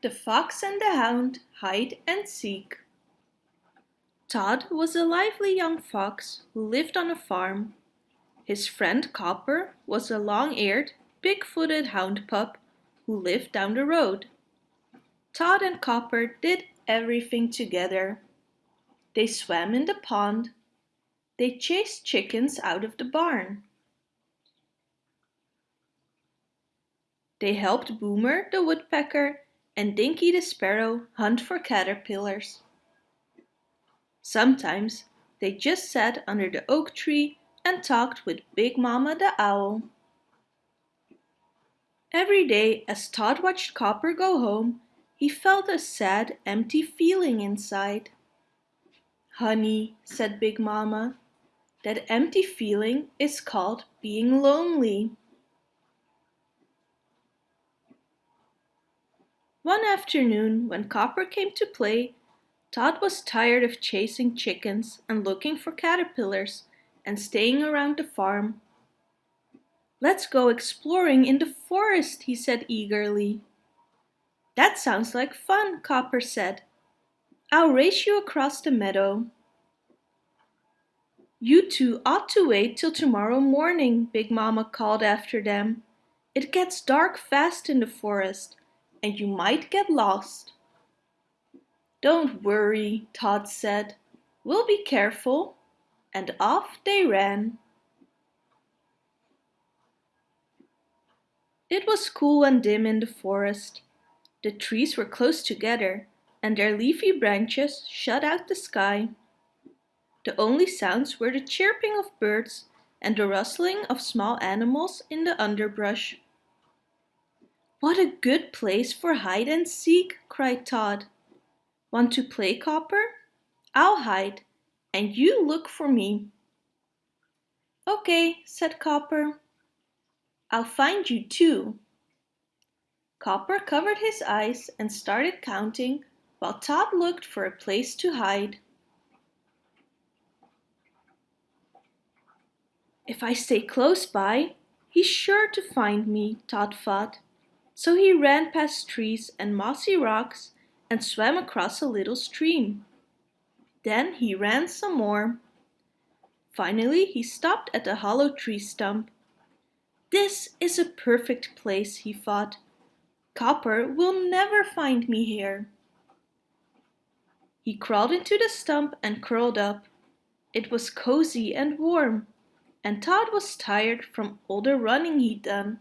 The Fox and the Hound Hide and Seek Tod was a lively young fox who lived on a farm. His friend Copper was a long-eared, big-footed hound pup who lived down the road. Tod and Copper did everything together. They swam in the pond. They chased chickens out of the barn. They helped Boomer the woodpecker and Dinky the Sparrow hunt for caterpillars. Sometimes they just sat under the oak tree and talked with Big Mama the Owl. Every day as Tod watched Copper go home, he felt a sad, empty feeling inside. Honey, said Big Mama, that empty feeling is called being lonely. One afternoon, when Copper came to play, Tod was tired of chasing chickens and looking for caterpillars and staying around the farm. Let's go exploring in the forest, he said eagerly. That sounds like fun, Copper said. I'll race you across the meadow. You two ought to wait till tomorrow morning, Big Mama called after them. It gets dark fast in the forest and you might get lost. Don't worry, Tod said. We'll be careful. And off they ran. It was cool and dim in the forest. The trees were close together and their leafy branches shut out the sky. The only sounds were the chirping of birds and the rustling of small animals in the underbrush. What a good place for hide and seek, cried Tod. Want to play, Copper? I'll hide, and you look for me. Okay, said Copper. I'll find you too. Copper covered his eyes and started counting while Tod looked for a place to hide. If I stay close by, he's sure to find me, Tod thought. So he ran past trees and mossy rocks and swam across a little stream. Then he ran some more. Finally he stopped at a hollow tree stump. This is a perfect place, he thought. Copper will never find me here. He crawled into the stump and curled up. It was cozy and warm, and Tod was tired from all the running he'd done.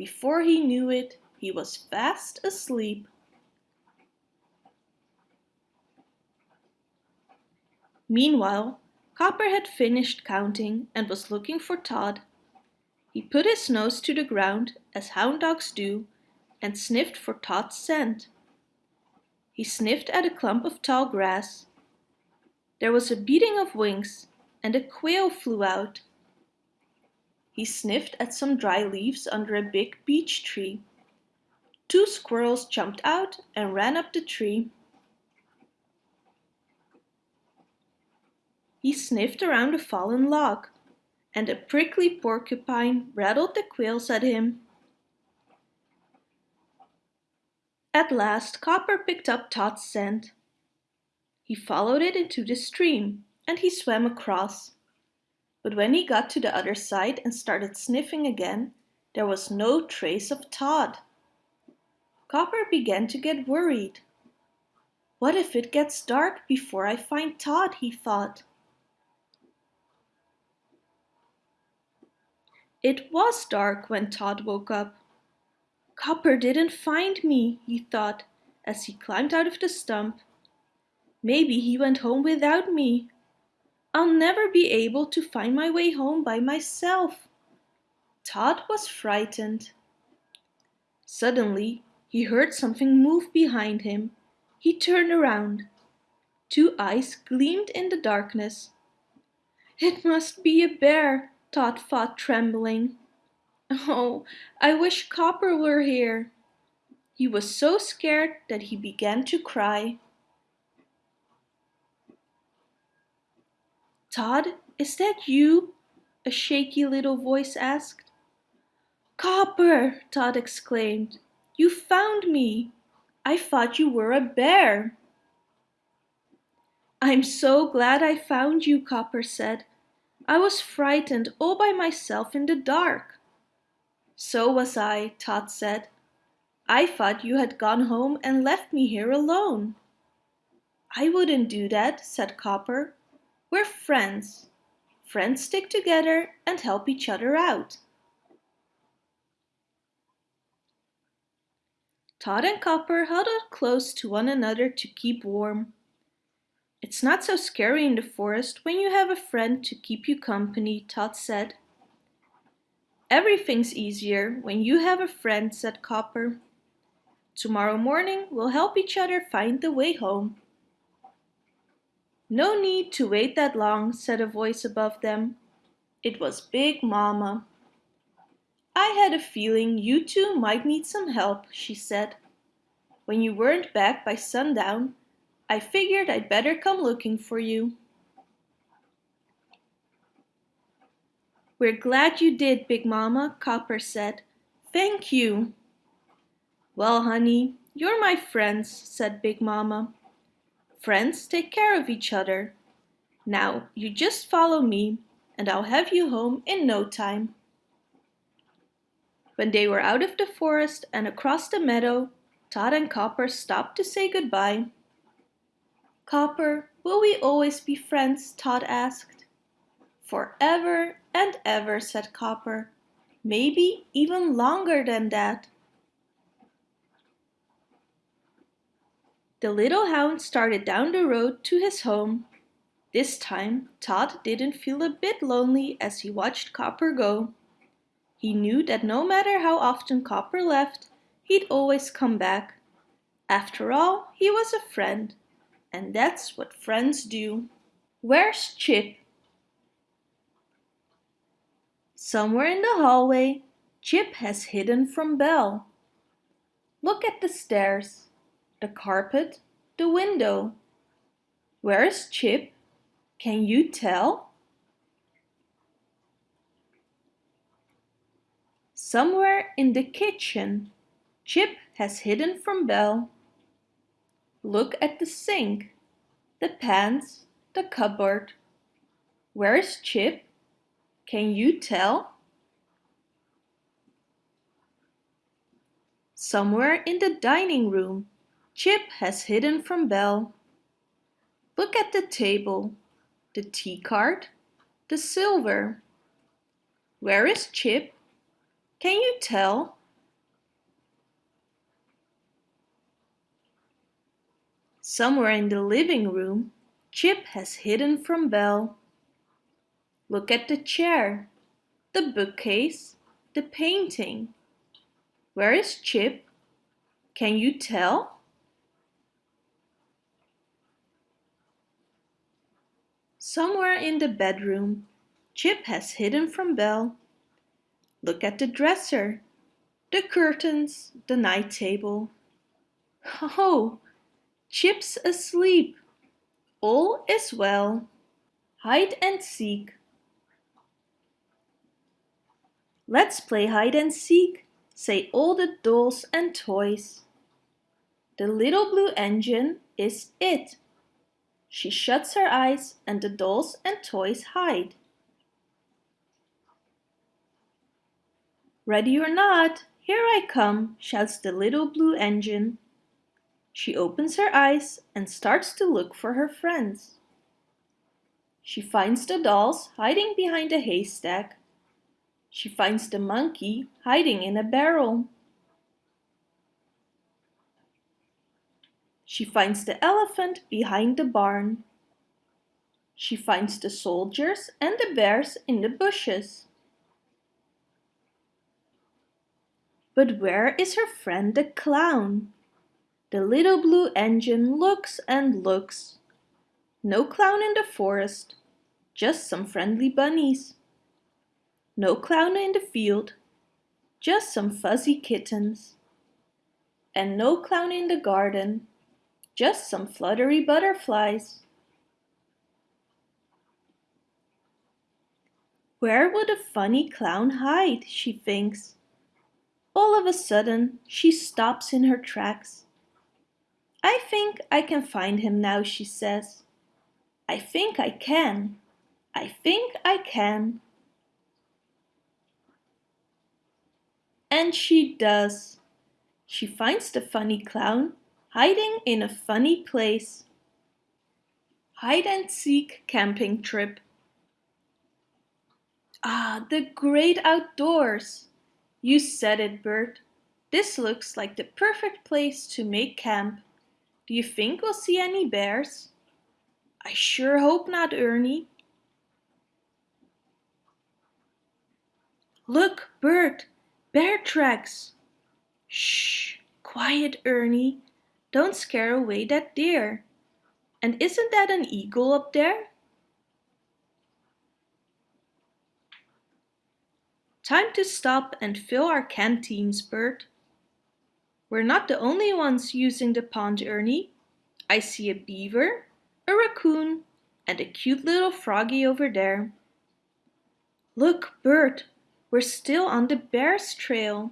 Before he knew it, he was fast asleep. Meanwhile, Copper had finished counting and was looking for Tod. He put his nose to the ground, as hound dogs do, and sniffed for Tod's scent. He sniffed at a clump of tall grass. There was a beating of wings, and a quail flew out. He sniffed at some dry leaves under a big beech tree. Two squirrels jumped out and ran up the tree. He sniffed around a fallen log, and a prickly porcupine rattled the quills at him. At last Copper picked up Tod's scent. He followed it into the stream, and he swam across. But when he got to the other side and started sniffing again, there was no trace of Tod. Copper began to get worried. What if it gets dark before I find Tod, he thought. It was dark when Tod woke up. Copper didn't find me, he thought as he climbed out of the stump. Maybe he went home without me. I'll never be able to find my way home by myself. Tod was frightened. Suddenly, he heard something move behind him. He turned around. Two eyes gleamed in the darkness. It must be a bear, Tod thought, trembling. Oh, I wish Copper were here. He was so scared that he began to cry. Tod, is that you? A shaky little voice asked. Copper, Tod exclaimed. You found me. I thought you were a bear. I'm so glad I found you, Copper said. I was frightened all by myself in the dark. So was I, Tod said. I thought you had gone home and left me here alone. I wouldn't do that, said Copper. We're friends. Friends stick together and help each other out. Tod and Copper huddled close to one another to keep warm. It's not so scary in the forest when you have a friend to keep you company, Tod said. Everything's easier when you have a friend, said Copper. Tomorrow morning we'll help each other find the way home. No need to wait that long, said a voice above them. It was Big Mama. I had a feeling you two might need some help, she said. When you weren't back by sundown, I figured I'd better come looking for you. We're glad you did, Big Mama, Copper said. Thank you. Well, honey, you're my friends, said Big Mama. Friends take care of each other. Now, you just follow me, and I'll have you home in no time. When they were out of the forest and across the meadow, Tod and Copper stopped to say goodbye. Copper, will we always be friends? Tod asked. Forever and ever, said Copper. Maybe even longer than that. The little hound started down the road to his home. This time, Tod didn't feel a bit lonely as he watched Copper go. He knew that no matter how often Copper left, he'd always come back. After all, he was a friend, and that's what friends do. Where's Chip? Somewhere in the hallway, Chip has hidden from Belle. Look at the stairs the carpet, the window. Where is Chip? Can you tell? Somewhere in the kitchen, Chip has hidden from Belle. Look at the sink, the pans, the cupboard. Where is Chip? Can you tell? Somewhere in the dining room, Chip has hidden from Belle. Look at the table, the tea cart, the silver. Where is Chip? Can you tell? Somewhere in the living room, Chip has hidden from Belle. Look at the chair, the bookcase, the painting. Where is Chip? Can you tell? Somewhere in the bedroom, Chip has hidden from Belle. Look at the dresser, the curtains, the night table. Oh, Chip's asleep. All is well. Hide and seek. Let's play hide and seek, say all the dolls and toys. The little blue engine is it. She shuts her eyes and the dolls and toys hide. Ready or not, here I come, shouts the little blue engine. She opens her eyes and starts to look for her friends. She finds the dolls hiding behind a haystack. She finds the monkey hiding in a barrel. She finds the elephant behind the barn. She finds the soldiers and the bears in the bushes. But where is her friend the clown? The little blue engine looks and looks. No clown in the forest, just some friendly bunnies. No clown in the field, just some fuzzy kittens. And no clown in the garden, just some fluttery butterflies. Where would a funny clown hide, she thinks. All of a sudden, she stops in her tracks. I think I can find him now, she says. I think I can. I think I can. And she does. She finds the funny clown hiding in a funny place. Hide and seek camping trip. Ah, the great outdoors! You said it, Bert. This looks like the perfect place to make camp. Do you think we'll see any bears? I sure hope not, Ernie. Look, Bert, bear tracks. Shh, quiet, Ernie. Don't scare away that deer. And isn't that an eagle up there? Time to stop and fill our canteens, Bert. We're not the only ones using the pond, Ernie. I see a beaver, a raccoon, and a cute little froggy over there. Look, Bert, we're still on the bear's trail.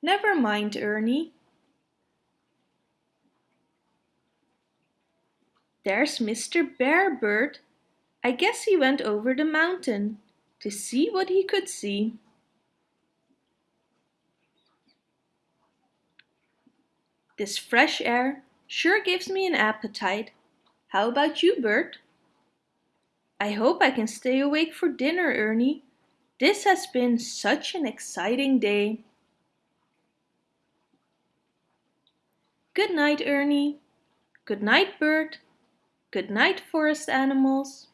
Never mind, Ernie. There's Mr. Bear Bird. I guess he went over the mountain to see what he could see. This fresh air sure gives me an appetite. How about you, Bert? I hope I can stay awake for dinner, Ernie. This has been such an exciting day. Good night, Ernie. Good night, Bert. Good night, forest animals.